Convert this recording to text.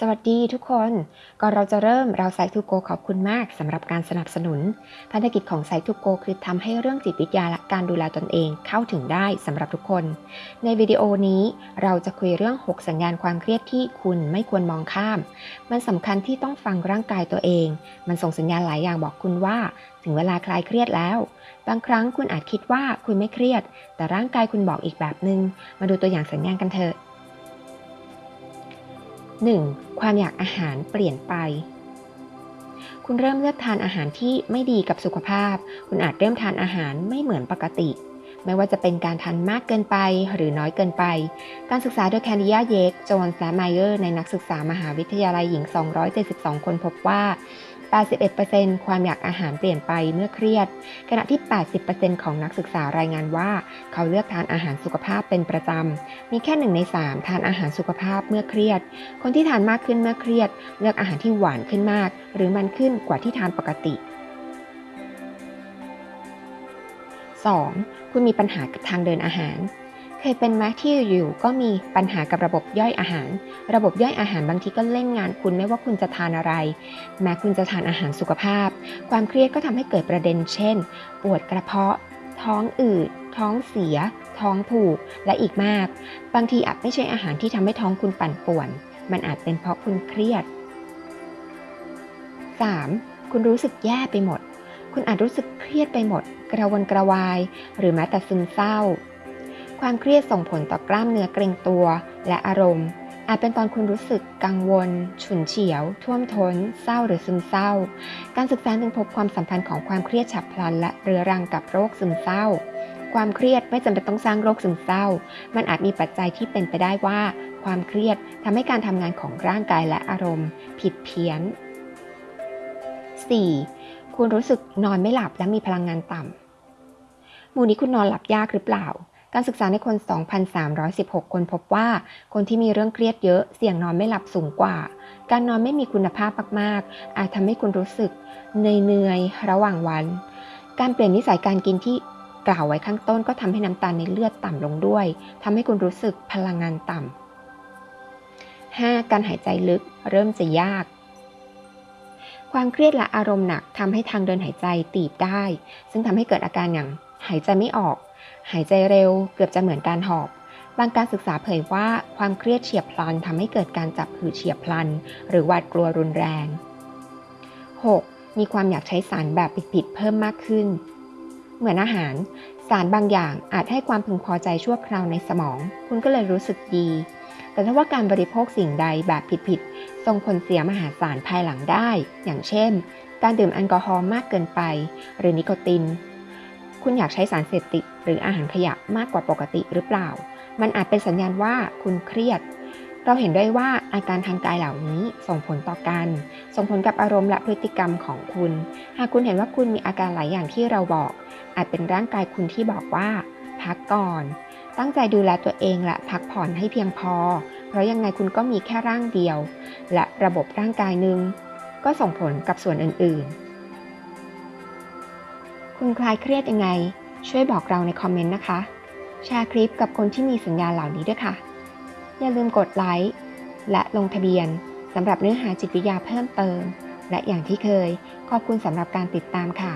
สวัสดีทุกคน ก่อนเราจะเริ่มเราไซทูโกขอบคุณมากสำหรับการสนับสนุนภารกิจของไซทูโกคือทำให้เรื่องจิตวิทยาและการดูแลตนเองเข้าถึงได้สำหรับทุกคน ในวิดีโอนี้เราจะคุยเรื่อง 6 สัญญาณความเครียดที่คุณไม่ควรมองข้าม มันสำคัญที่ต้องฟังร่างกายตัวเอง มันส่งสัญญาณหลายอย่างบอกคุณว่า ถึงเวลาคลายเครียดแล้ว บางครั้งคุณอาจคิดว่าคุณไม่เครียด แต่ร่างกายคุณบอกอีกแบบหนึ่งมาดูตัวอย่างสัญญาณกันเถอะ 1. ความอยากอาหารเปลี่ยนไป คุณเริ่มเลือกทานอาหารที่ไม่ดีกับสุขภาพ คุณอาจเริ่มทานอาหารไม่เหมือนปกติ ไม่ว่าจะเป็นการทานมากเกินไปหรือน้อยเกินไป การศึกษาโดยแคนดิยาเยก โจนส์และไมเออร์ ในนักศึกษามหาวิทยาลัยหญิง 272 คนพบว่า 81%ความอยากอาหารเปลี่ยนไปเมื่อเครียด ขณะที่ 80%ของนักศึกษารายงานว่า เขาเลือกทานอาหารสุขภาพเป็นประจำ มีแค่หนึ่งใน 3 ทานอาหารสุขภาพเมื่อเครียด คนที่ทานมากขึ้นเมื่อเครียด เลือกอาหารที่หวานขึ้นมาก หรือมันขึ้นกว่าที่ทานปกติ 2. คุณมีปัญหากับทางเดินอาหาร ยเป็นไหมที่อยู่ก็มีปัญหากับระบบย่อยอาหาร ระบบย่อยอาหารบางทีก็เล่นงานคุณไม่ว่าคุณจะทานอะไร แม้คุณจะทานอาหารสุขภาพ ความเครียดก็ทำให้เกิดประเด็น เช่น ปวดกระเพาะ ท้องอืด ท้องเสีย ท้องผูก และอีกมาก บางทีอาจไม่ใช่อาหารที่ทำให้ท้องคุณปั่นป่วน มันอาจเป็นเพราะคุณเครียด 3. คุณรู้สึกแย่ไปหมด คุณอาจรู้สึกเครียดไปหมด กระวนกระวาย หรือแม้แต่ซึมเศร้า ความเครียดส่งผลต่อกล้ามเนื้อเกร็งตัว และอารมณ์ อาจเป็นตอนคุณรู้สึกกังวล ฉุนเฉียว ท่วมท้น เศร้าหรือซึมเศร้า การศึกษาจึงพบความสัมพันธ์ของความเครียดฉับพลัน และเรื้อรังกับโรคซึมเศร้า ความเครียดไม่จำเป็นต้องสร้างโรคซึมเศร้า มันอาจมีปัจจัยที่เป็นไปได้ว่า ความเครียดทำให้การทำงานของร่างกายและอารมณ์ ผิดเพี้ยน 4. คุณรู้สึกนอนไม่หลับและมีพลังงานต่ำหมู่นี้คุณนอนหลับยากหรือเปล่า การศึกษาในคน 2,316 คนพบว่า คนที่มีเรื่องเครียดเยอะเสี่ยงนอนไม่หลับสูงกว่า การนอนไม่มีคุณภาพมากๆ อาจทำให้คุณรู้สึกเหนื่อยๆระหว่างวัน การเปลี่ยนนิสัยการกินที่กล่าวไว้ข้างต้นก็ทำให้น้ำตาลในเลือดต่ำลงด้วยทำให้คุณรู้สึกพลังงานต่ำ 5. การหายใจลึกเริ่มจะยาก ความเครียดและอารมณ์หนักทำให้ทางเดินหายใจตีบได้ ซึ่งทำให้เกิดอาการอย่างหายใจไม่ออก หายใจเร็วเกือบจะเหมือนการหอบบางการศึกษาเผยว่าความเครียดเฉียบพลันทำให้เกิดการจับหืดเฉียบพลัน หรือหวาดกลัวรุนแรง 6. มีความอยากใช้สารแบบผิดๆเพิ่มมากขึ้น เหมือนอาหาร สารบางอย่างอาจให้ความพึงพอใจชั่วคราวในสมอง คุณก็เลยรู้สึกดี แต่ถ้าว่าการบริโภคสิ่งใดแบบผิดๆส่งผลเสียมหาศาลภายหลังได้ อย่างเช่น การดื่มแอลกอฮอล์มากเกินไป หรือนิโคติน คุณอยากใช้สารเสพติด หรืออาหารขยะมากกว่าปกติหรือเปล่า มันอาจเป็นสัญญาณว่าคุณเครียด เราเห็นได้ว่าอาการทางกายเหล่านี้ส่งผลต่อกัน ส่งผลกับอารมณ์และพฤติกรรมของคุณ หากคุณเห็นว่าคุณมีอาการหลายอย่างที่เราบอก อาจเป็นร่างกายคุณที่บอกว่า พักก่อน ตั้งใจดูแลตัวเองและพักผ่อนให้เพียงพอ เพราะยังไงคุณก็มีแค่ร่างเดียว และระบบร่างกายหนึ่งก็ส่งผลกับส่วนอื่นๆ คุณคลายเครียดยังไง ช่วยบอกเราในคอมเมนต์นะคะ แชร์คลิปกับคนที่มีสัญญาณเหล่านี้ด้วยค่ะ อย่าลืมกดไลค์และลงทะเบียนสำหรับเนื้อหาจิตวิทยาเพิ่มเติม และอย่างที่เคย ขอบคุณสำหรับการติดตามค่ะ